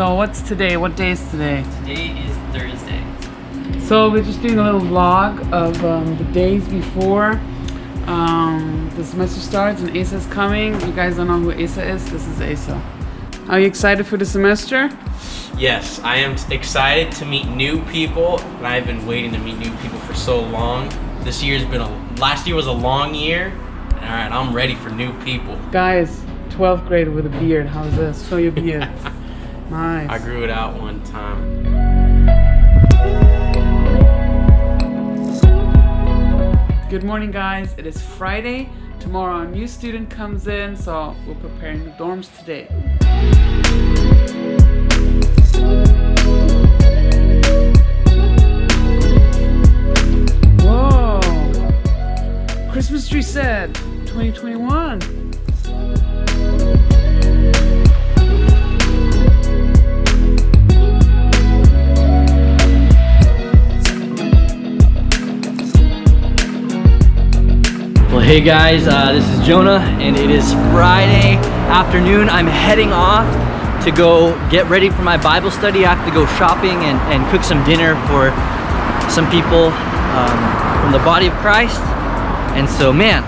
So what's today? What day is today? Today is Thursday. So we're just doing a little vlog of um, the days before um, the semester starts and Asa is coming. You guys don't know who Asa is? This is Asa. Are you excited for the semester? Yes, I am excited to meet new people, and I've been waiting to meet new people for so long. This year's been a last year was a long year. All right, I'm ready for new people. Guys, 12th grade with a beard. How's this? Show your beard. nice. I grew it out one time. Good morning, guys. It is Friday. Tomorrow a new student comes in, so we're preparing the dorms today. Whoa! Christmas tree set 2021. Hey guys, uh, this is Jonah, and it is Friday afternoon. I'm heading off to go get ready for my Bible study. I have to go shopping and, and cook some dinner for some people um, from the body of Christ. And so, man,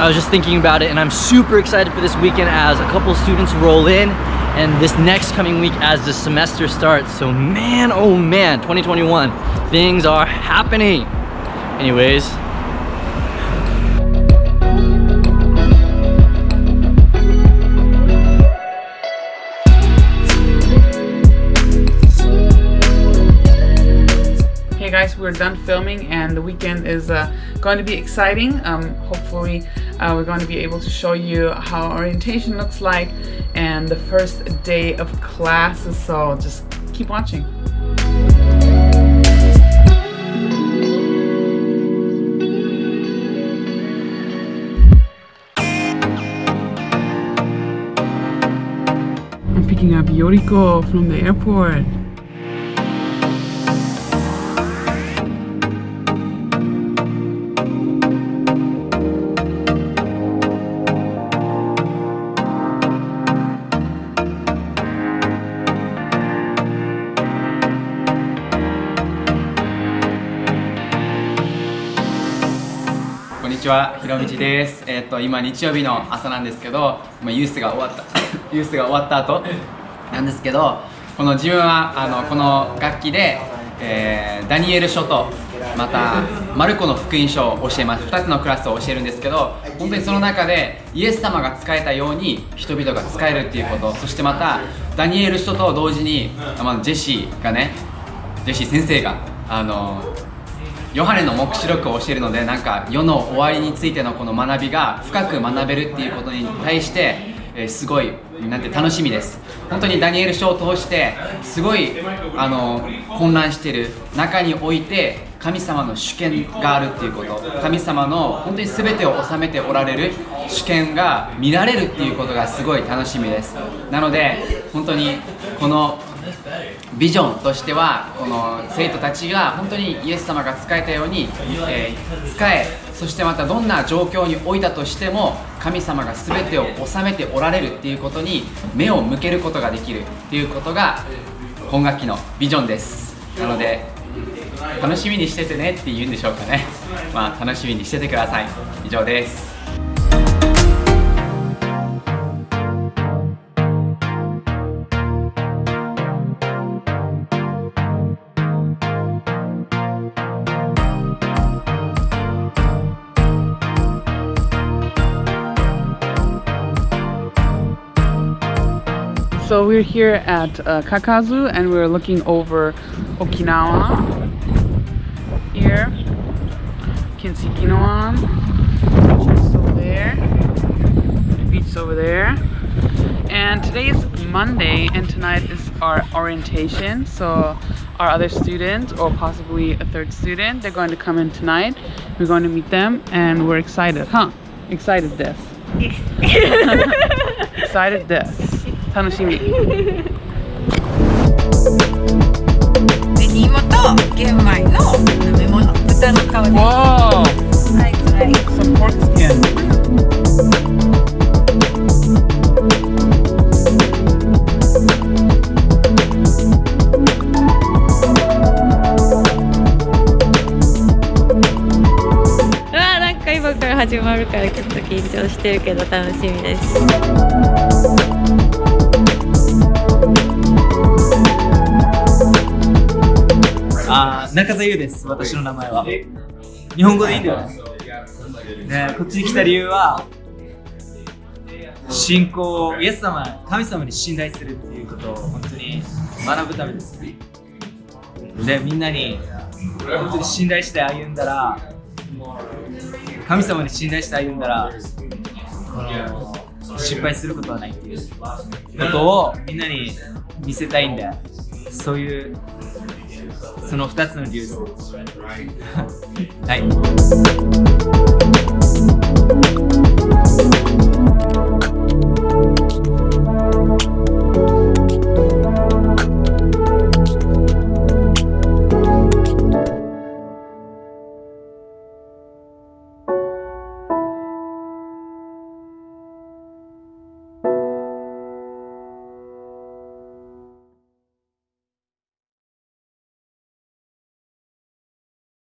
I was just thinking about it, and I'm super excited for this weekend as a couple students roll in and this next coming week as the semester starts. So, man, oh man, 2021, things are happening. Anyways, we're done filming and the weekend is uh, going to be exciting. Um, hopefully uh, we're going to be able to show you how orientation looks like and the first day of classes, so just keep watching. I'm picking up Yoriko from the airport. ちは、ひろみちです。えっ、と今日曜日の朝なんですけど、まあユースが終わった ユースが終わった後なんですけど、この自分はあのこの楽器で、えーダニエル書とまたマルコの福音書を教えます。2つのクラスを教えるんですけど、本当にその中でイエス様が使えたように人々が使えるっていうこと、そしてまたダニエル書と同時に、まあジェシーがね、ジェシー先生があのヨハネの黙示録を教えるのでなんか世の終わりについてのこの学びが深く学べるっていうことに対して、えすごいなんて楽しみです。本当にダニエル書を通してすごいあの混乱してる。中において神様の主権があるっていうこと。神様の本当に全てを治めておられる主権が見られるっていうことがすごい楽しみです。なので本当にこのビジョンとしてはこの生徒たちが本当にイエス様が使えたように、えー使えそしてまたどんな状況に置いたとしても神様が全てを治めておられるっていうことに目を向けることができるっていうことが今学期のビジョンです。なので楽しみにしててねって言うんでしょうかね。まあ楽しみにしててください。以上です。So we're here at uh, Kakazu and we're looking over Okinawa. Here, you can see Ginowan. Beach is over there. The beach is over there. And today is Monday and tonight is our orientation. So our other students or possibly a third student, they're going to come in tonight. We're going to meet them and we're excited, huh? Excited this. excited this. 楽しみ。芋と玄米の飲み物。豚ので。すわー、はい、はい、始まるからちょっと緊張してるけど楽しみです。中澤優です、私の名前は。日本語でいいんだよね。ねこっちに来た理由は、信仰、イエス様、神様に信頼するっていうことを本当に学ぶためです。で、みんなに本当に信頼して歩んだら、神様に信頼して歩んだら、失敗することはないっていうことをみんなに見せたいんで、そういうその2つの理由です。はい。